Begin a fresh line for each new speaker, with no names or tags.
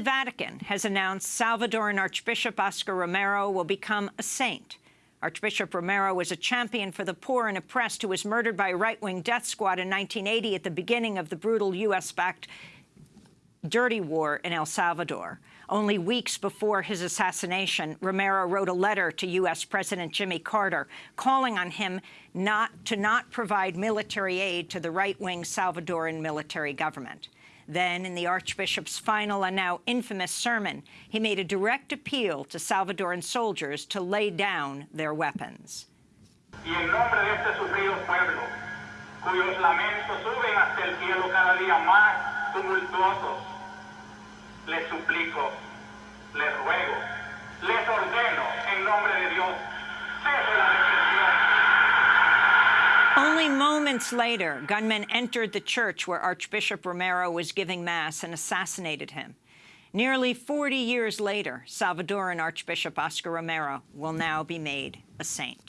the Vatican has announced Salvadoran Archbishop Oscar Romero will become a saint. Archbishop Romero was a champion for the poor and oppressed who was murdered by a right-wing death squad in 1980 at the beginning of the brutal U.S.-backed dirty war in El Salvador. Only weeks before his assassination, Romero wrote a letter to U.S. President Jimmy Carter calling on him not to not provide military aid to the right-wing Salvadoran military government. Then, in the Archbishop's final and now infamous sermon, he made a direct appeal to Salvadoran soldiers to lay down their weapons.
Cuyos lamentos suben hasta el cielo cada día más tumultuosos,
Only moments later, gunmen entered the church where Archbishop Romero was giving Mass and assassinated him. Nearly 40 years later, Salvadoran Archbishop Oscar Romero will now be made a saint.